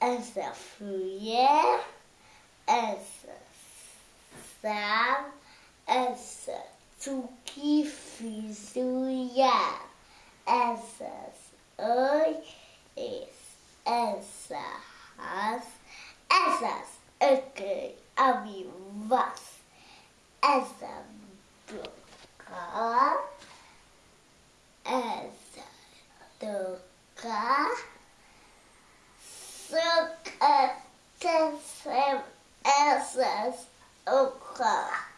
essa fria, essa sam, essa tuki fisuia, essas oi, essas, essas ökei avivas, essa boca, toca, suka tesem essas oka.